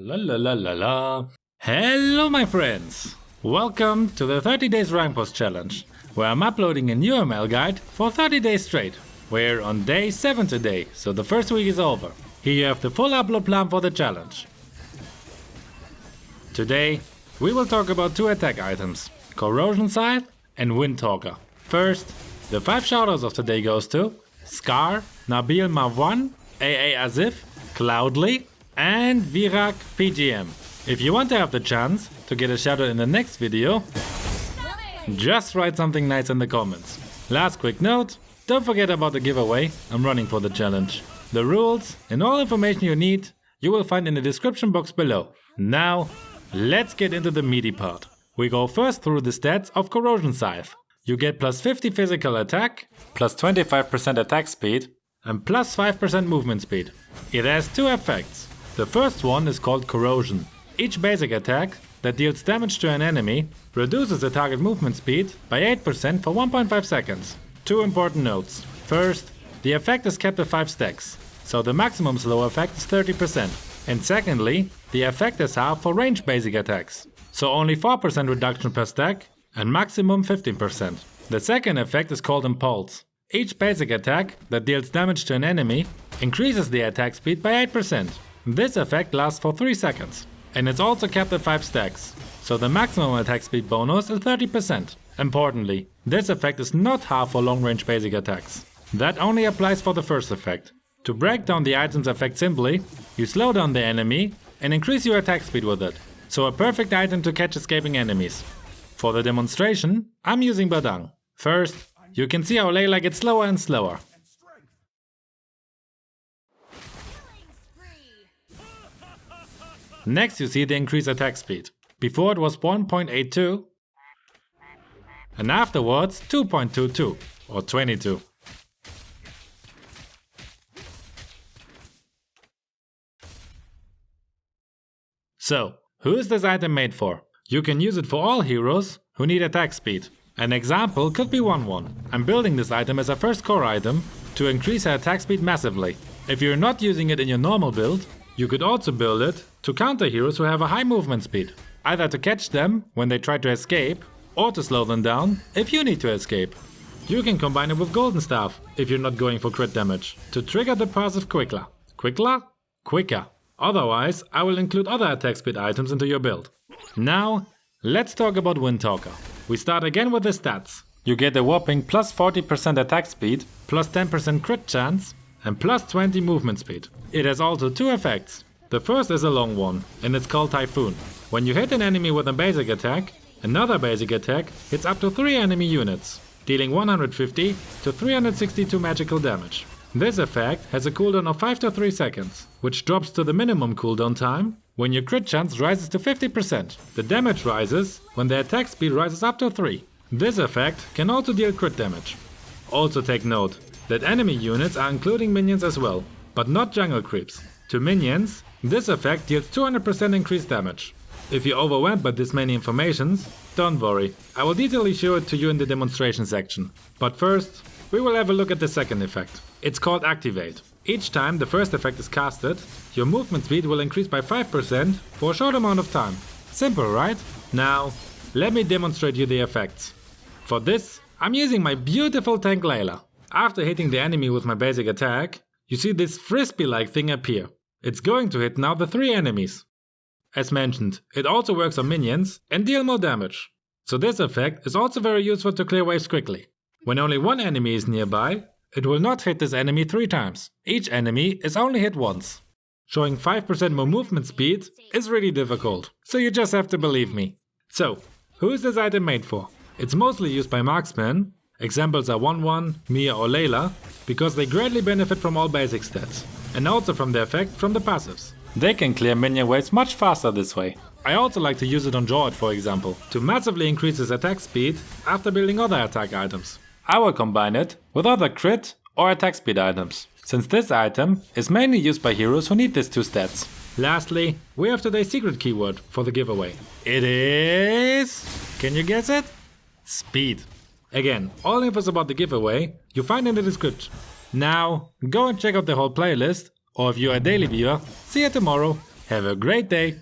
La la la la la. Hello my friends! Welcome to the 30 days rank post challenge, where I'm uploading a new ML guide for 30 days straight. We're on day 7 today, so the first week is over. Here you have the full upload plan for the challenge. Today, we will talk about two attack items, Corrosion Scythe and Wind Windtalker. First, the 5 shoutouts of today goes to Scar, Nabil Marwan, AA Azif, Cloudly, and Virak PGM. If you want to have the chance to get a shoutout in the next video, just write something nice in the comments. Last quick note, don't forget about the giveaway I'm running for the challenge. The rules and all information you need you will find in the description box below. Now, let's get into the meaty part. We go first through the stats of Corrosion Scythe. You get plus 50 physical attack, plus 25% attack speed, and plus 5% movement speed. It has two effects. The first one is called Corrosion. Each basic attack that deals damage to an enemy reduces the target movement speed by 8% for 1.5 seconds. Two important notes. First, the effect is kept at 5 stacks, so the maximum slow effect is 30%. And secondly, the effect is half for range basic attacks, so only 4% reduction per stack and maximum 15%. The second effect is called Impulse. Each basic attack that deals damage to an enemy increases the attack speed by 8%. This effect lasts for 3 seconds. And it's also kept at 5 stacks, so the maximum attack speed bonus is 30%. Importantly, this effect is not half for long range basic attacks. That only applies for the first effect. To break down the item's effect simply, you slow down the enemy and increase your attack speed with it. So a perfect item to catch escaping enemies. For the demonstration, I'm using Badang. First, you can see how Layla gets slower and slower. Next you see the increased attack speed. Before it was 1.82 and afterwards 2.22 or 22. So, who is this item made for? You can use it for all heroes who need attack speed. An example could be Wanwan. I'm building this item as a first core item to increase her attack speed massively. If you're not using it in your normal build, you could also build it to counter heroes who have a high movement speed. Either to catch them when they try to escape, or to slow them down if you need to escape. You can combine it with Golden Staff if you're not going for crit damage, to trigger the passive quicker. Quicker? Quicker. Otherwise, I will include other attack speed items into your build. Now, let's talk about Windtalker. We start again with the stats. You get a whopping plus 40% attack speed, plus 10% crit chance, and plus 20 movement speed. It has also two effects. The first is a long one, and it's called Typhoon. When you hit an enemy with a basic attack, another basic attack hits up to 3 enemy units, dealing 150 to 362 magical damage. This effect has a cooldown of 5 to 3 seconds, which drops to the minimum cooldown time when your crit chance rises to 50%. The damage rises when the attack speed rises up to 3. This effect can also deal crit damage. Also take note that enemy units are including minions as well, but not jungle creeps. To minions, this effect deals 200% increased damage. If you're overwhelmed by this many informations, don't worry, I will detailedly show it to you in the demonstration section. But first, we will have a look at the second effect. It's called Activate. Each time the first effect is casted, your movement speed will increase by 5% for a short amount of time. Simple, right? Now, let me demonstrate you the effects. For this, I'm using my beautiful tank Layla. After hitting the enemy with my basic attack, you see this frisbee-like thing appear. It's going to hit now the three enemies. As mentioned, it also works on minions and deal more damage. So this effect is also very useful to clear waves quickly. When only one enemy is nearby, it will not hit this enemy three times. Each enemy is only hit once. Showing 5% more movement speed is really difficult, so you just have to believe me. So, who is this item made for? It's mostly used by marksmen, examples are Wanwan, Miya or Layla, because they greatly benefit from all basic stats, and also from the effect from the passives. They can clear minion waves much faster this way. I also like to use it on George for example, to massively increase his attack speed after building other attack items. I will combine it with other crit or attack speed items, since this item is mainly used by heroes who need these two stats. Lastly, we have today's secret keyword for the giveaway. It is... Can you guess it? Speed. Again, all infos about the giveaway you find in the description. Now, go and check out the whole playlist, or if you're a daily viewer, see you tomorrow. Have a great day!